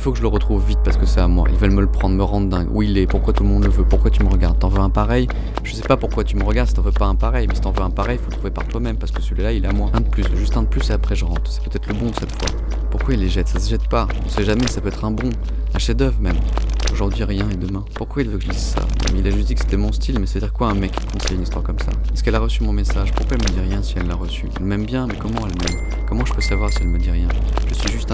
faut que je le retrouve vite parce que c'est à moi. Ils veulent me le prendre, me rendre dingue. Où il est? Pourquoi tout le monde le veut? Pourquoi tu me regardes? T'en veux un pareil? Je sais pas pourquoi tu me regardes si t'en veux pas un pareil. Mais si t'en veux un pareil, faut le trouver par toi-même parce que celui-là, il est à moi. Un de plus, juste un de plus et après je rentre. C'est peut-être le bon cette fois. Pourquoi il les jette? Ça se jette pas. On sait jamais, ça peut être un bon. Un chef-d'œuvre même. Aujourd'hui rien et demain. Pourquoi il veut que je lise ça? Il a juste dit que c'était mon style, mais c'est-à-dire quoi un mec qui conseille une histoire comme ça? Est-ce qu'elle a reçu mon message? Pourquoi elle me dit rien si elle l'a reçu? Elle m'aime bien, mais comment elle m'aime? Comment je peux savoir si elle me dit rien?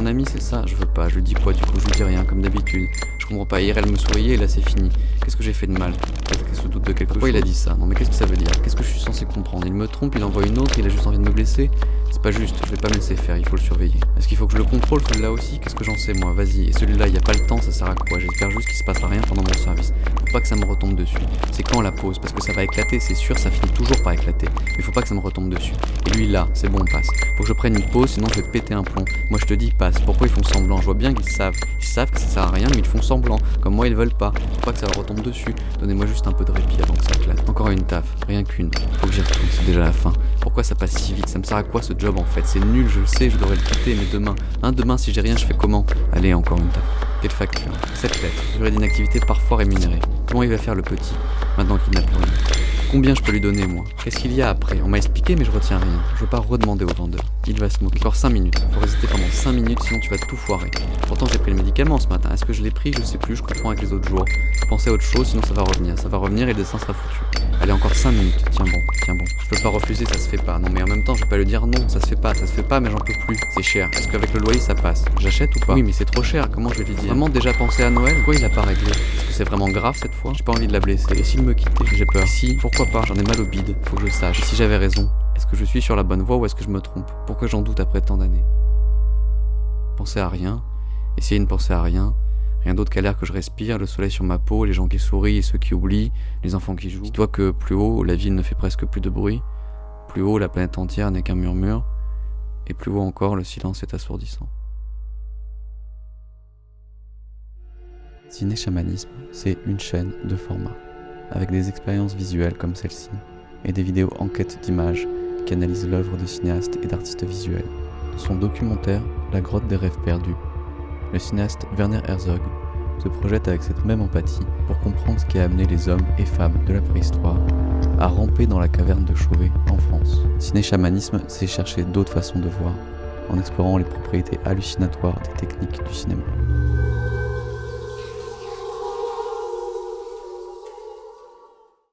Ami, c'est ça Je veux pas. Je dis quoi du coup Je dis rien, comme d'habitude. Je comprends pas. Hier elle me souriait et là c'est fini. Qu'est-ce que j'ai fait de mal? Peut-être qu'elle se doute de quelque chose. Pourquoi il a dit ça? Non mais qu'est-ce que ça veut dire? Qu'est-ce que je suis censé comprendre? Il me trompe, il envoie une autre, il a juste envie de me blesser? C'est pas juste, je vais pas me laisser faire, il faut le surveiller. Est-ce qu'il faut que je le contrôle celui-là aussi? Qu'est-ce que j'en sais moi? Vas-y. Et celui-là, il a pas le temps, ça sert à quoi? J'espère juste qu'il se passera rien pendant mon service. Faut pas que ça me retombe dessus. C'est quand la pause? Parce que ça va éclater, c'est sûr, ça finit toujours par éclater. Mais faut pas que ça me retombe dessus. Et lui là, c'est bon, passe. Faut que je prenne une pause, sinon je vais péter un plomb. Moi je te dis, passe. Pourquoi ils font semblant? Je vois bien qu'ils savent. Ils savent que ça sert à rien, mais ils font semblant. Comme moi, ils veulent pas. Faut pas que ça leur retombe dessus. Donnez-moi juste un peu de répit avant que ça éclate. Encore une taf, rien qu'une. Faut que j'y retourne, c'est déjà la fin. Pourquoi ça passe si vite? Ça me sert à quoi ce job en fait? C'est nul, je le sais, je devrais le quitter, mais demain. Hein, demain, si j'ai rien, je fais comment? Allez, encore une taf. Quelle facture? Cette lettre. Durée d'inactivité parfois rémunérée. Comment il va faire le petit? Maintenant qu'il n'a plus rien. Combien je peux lui donner, moi? Qu'est-ce qu'il y a après? On m'a expliqué, mais je retiens rien. Je veux pas redemander au vendeur. Il va se moquer. Encore 5 minutes. Faut résister pendant 5 minutes, sinon tu vas tout foirer. Pourtant, j'ai pris le médicament ce matin. Est-ce que je l'ai pris? Je sais plus, je confonds avec les autres jours. Je pensais à autre chose, sinon ça va revenir. Ça va revenir et le dessin sera foutu. Allez, encore 5 minutes. Tiens bon, tiens bon. Je peux pas refuser, ça se fait pas. Non, mais en même temps, je vais pas lui dire non, ça se fait pas, ça se fait pas, mais j'en peux plus. C'est cher. Est-ce qu'avec le loyer, ça passe? J'achète ou pas? Oui, mais c'est trop cher. Comment je vais lui dire? Vraiment déjà pensé à Noël? Pourquoi il a pas réglé? Est-ce que c'est vraiment grave cette fois? J'ai pas envie de la blesser. Et s'il me quittait? J'ai peur. Si, pas J'en ai mal au bide. Faut que je sache. Si j'avais raison, est-ce que je suis sur la bonne voie ou est-ce que je me trompe? Pourquoi j'en doute après tant d'années? Penser à rien, essayer de ne penser à rien, rien d'autre qu'à l'air que je respire, le soleil sur ma peau, les gens qui sourient et ceux qui oublient, les enfants qui jouent. Dis-toi que plus haut, la ville ne fait presque plus de bruit, plus haut, la planète entière n'est qu'un murmure, et plus haut encore, le silence est assourdissant. Ciné Chamanisme, c'est une chaîne de format, avec des expériences visuelles comme celle-ci, et des vidéos enquêtes d'images qui analysent l'œuvre de cinéastes et d'artistes visuels. Son documentaire La grotte des rêves perdus, le cinéaste Werner Herzog se projette avec cette même empathie pour comprendre ce qui a amené les hommes et femmes de la préhistoire à ramper dans la caverne de Chauvet en France. Ciné-chamanisme, c'est chercher d'autres façons de voir, en explorant les propriétés hallucinatoires des techniques du cinéma.